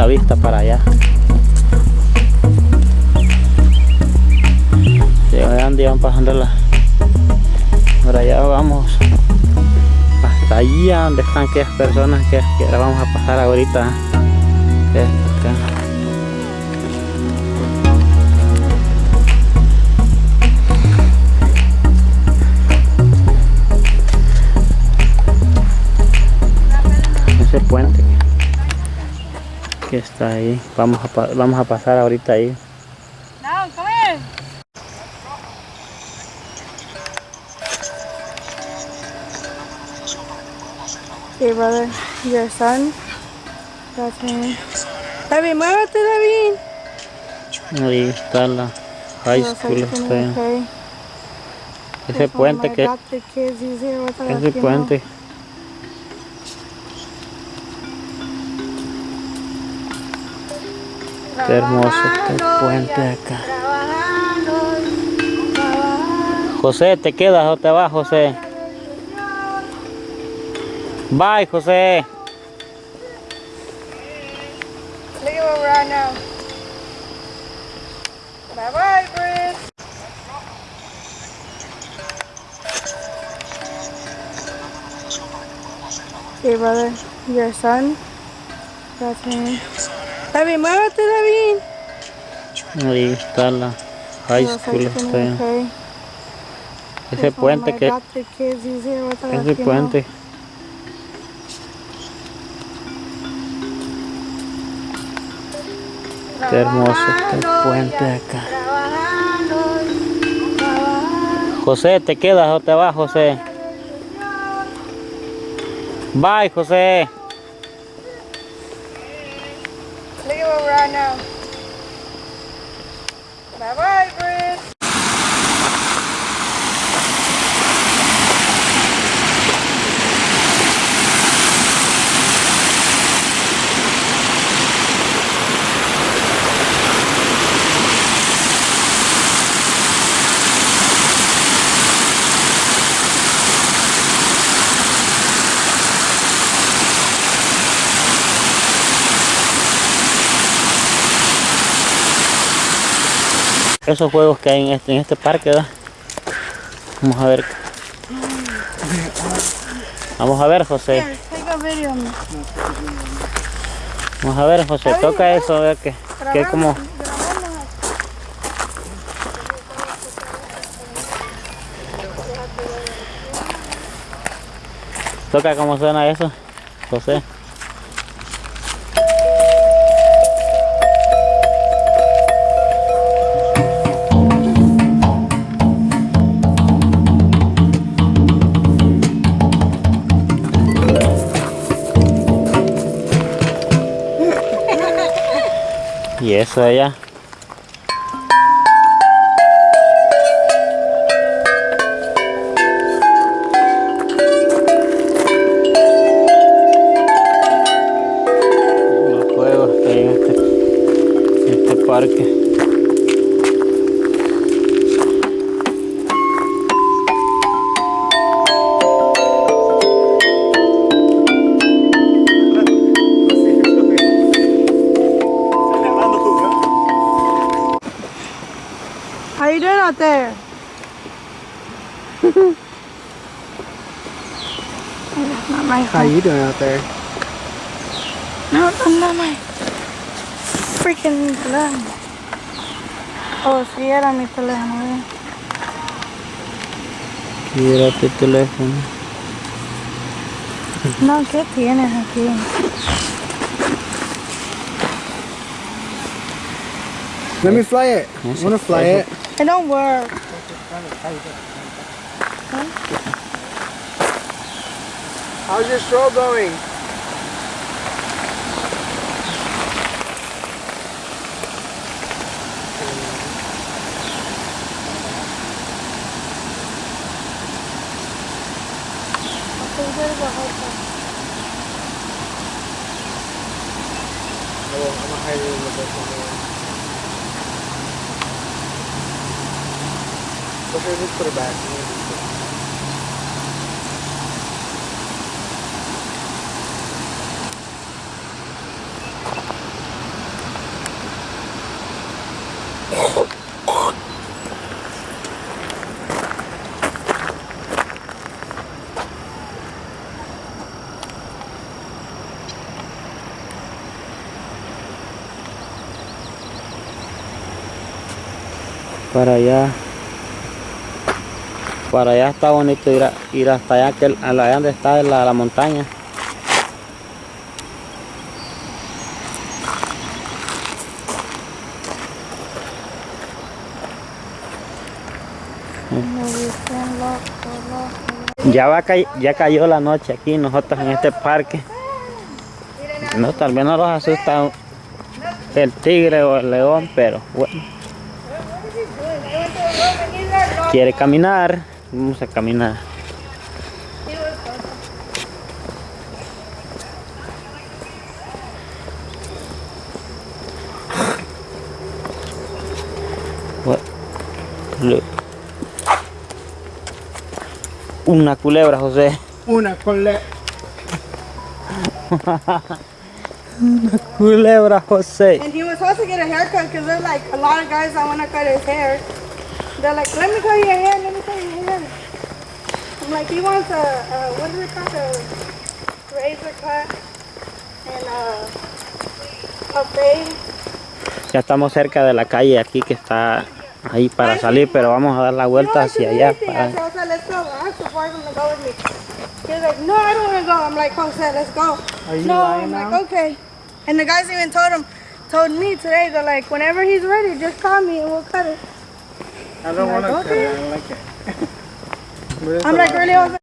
la vista para allá. Llegando y van pasando la... Por allá vamos hasta allí a donde están aquellas personas que, que ahora vamos a pasar ahorita. Acá. ese puente que está ahí vamos a, pa- vamos a pasar ahorita ahí come here. Okay, brother, your son. That's. David, muévete, David. ahí está la high school está ahí. ese puente que ese puente qué hermoso este puente acá José te quedas o te vas José bye José Look at. Bye bye, Britt. Okay, brother, your son. That's him. David, muévete, David. ahí está la high school está ahí. ese puente que us, ese puente. Qué hermoso este puente acá. José te quedas o te vas José bye José Look at where we're at now. Bye bye, esos juegos que hay en este, en este parque ¿verdad? vamos a ver. Vamos a ver José. Vamos a ver José. Toca eso a ver que, que como toca cómo suena eso José eso allá. Los juegos que hay en este, en este parque How you doing out there? That's not my How phone. you doing out there? No, that's not my freaking teléfono. Oh, sí, era mi teléfono. eh. mira tu teléfono No, ¿qué tienes aquí? Let me fly it. I wanna fly it. It don't work. How's your stroll going? Oh, I'm gonna hide it a little bit Vou ver muito por baixo. allá Para allá. Está bonito ir, ir hasta allá, que a allá donde está la, la montaña. Ya, va ya cayó la noche aquí nosotros en este parque. No, tal vez no los asusta el tigre o el león, pero bueno. Quiere caminar, vamos a caminar. What? Look. Una culebra, José. Una cole. Culebra, José. And he was supposed to get a haircut because there's like a lot of guys that want to cut his hair. They're like, let me cut your hair, let me cut your hair. Like, he wants a, a what is it called? A razor cut and a, a fade. Ya estamos cerca de la calle aquí que está ahí para salir, pero vamos a dar la vuelta hacia allá. I Para... said, Jose, let's go. I asked the boyfriend to go with me. He was like, no, I don't want to go. I'm like, Jose, let's go. Are you no, lying I'm now? like, okay. And the guys even told him, told me today, they're like, whenever he's ready, just call me and we'll cut it. I don't want to okay. cut it. I don't like it. আমরা করলে